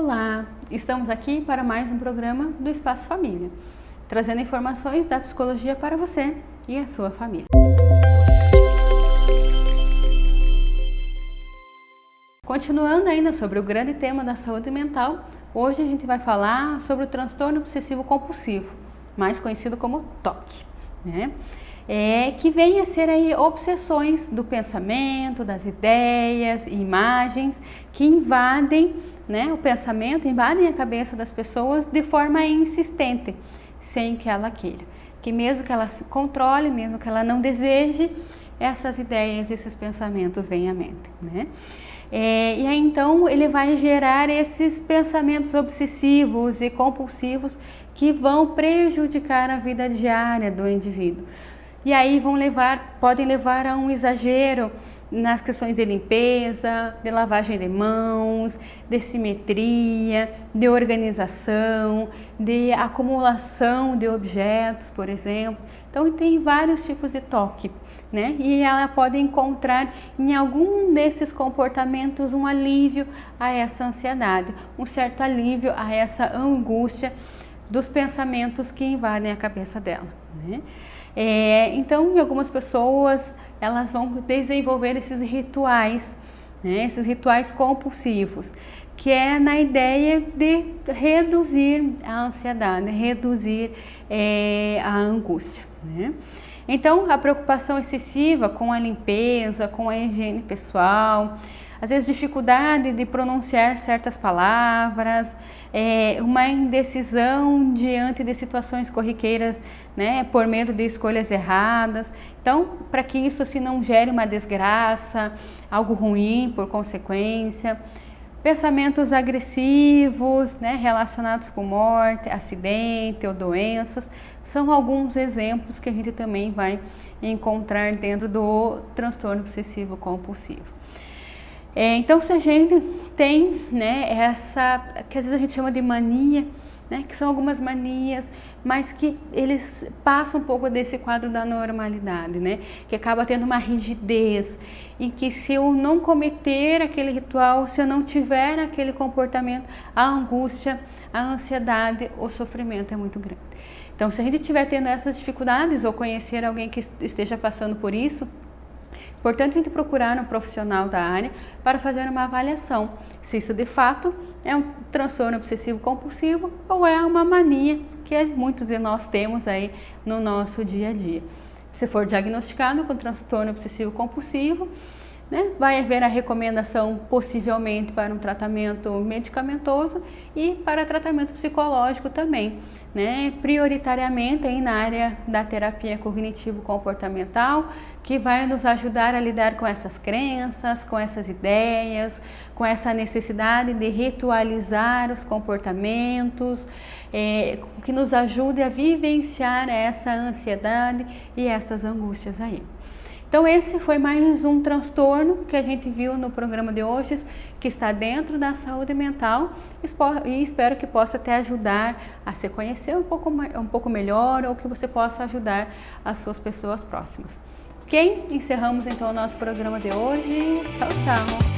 Olá, estamos aqui para mais um programa do Espaço Família, trazendo informações da psicologia para você e a sua família. Continuando ainda sobre o grande tema da saúde mental, hoje a gente vai falar sobre o transtorno obsessivo compulsivo, mais conhecido como TOC, né? É, que vem a ser aí obsessões do pensamento, das ideias imagens que invadem né, o pensamento, invadem a cabeça das pessoas de forma insistente, sem que ela queira. Que mesmo que ela se controle, mesmo que ela não deseje, essas ideias, esses pensamentos vêm à mente. Né? É, e aí então ele vai gerar esses pensamentos obsessivos e compulsivos que vão prejudicar a vida diária do indivíduo. E aí vão levar, podem levar a um exagero nas questões de limpeza, de lavagem de mãos, de simetria, de organização, de acumulação de objetos, por exemplo. Então tem vários tipos de toque, né? E ela pode encontrar em algum desses comportamentos um alívio a essa ansiedade, um certo alívio a essa angústia dos pensamentos que invadem a cabeça dela, né? É, então, algumas pessoas elas vão desenvolver esses rituais, né, esses rituais compulsivos, que é na ideia de reduzir a ansiedade, reduzir é, a angústia. Né? Então, a preocupação excessiva com a limpeza, com a higiene pessoal, às vezes dificuldade de pronunciar certas palavras, é, uma indecisão diante de situações corriqueiras, né, por medo de escolhas erradas. Então, para que isso assim, não gere uma desgraça, algo ruim por consequência. Pensamentos agressivos, né, relacionados com morte, acidente ou doenças, são alguns exemplos que a gente também vai encontrar dentro do transtorno obsessivo compulsivo. É, então, se a gente tem né, essa, que às vezes a gente chama de mania, né, que são algumas manias, mas que eles passam um pouco desse quadro da normalidade, né, que acaba tendo uma rigidez, em que se eu não cometer aquele ritual, se eu não tiver aquele comportamento, a angústia, a ansiedade, o sofrimento é muito grande. Então, se a gente estiver tendo essas dificuldades ou conhecer alguém que esteja passando por isso, Portanto, a gente procurar um profissional da área para fazer uma avaliação se isso de fato é um transtorno obsessivo compulsivo ou é uma mania que muitos de nós temos aí no nosso dia a dia. Se for diagnosticado com transtorno obsessivo compulsivo, né, vai haver a recomendação possivelmente para um tratamento medicamentoso e para tratamento psicológico também né, prioritariamente aí na área da terapia cognitivo-comportamental, que vai nos ajudar a lidar com essas crenças, com essas ideias, com essa necessidade de ritualizar os comportamentos, é, que nos ajude a vivenciar essa ansiedade e essas angústias aí. Então esse foi mais um transtorno que a gente viu no programa de hoje, que está dentro da saúde mental e espero que possa te ajudar a se conhecer um pouco, um pouco melhor ou que você possa ajudar as suas pessoas próximas. Ok? Encerramos então o nosso programa de hoje. Tchau, tchau!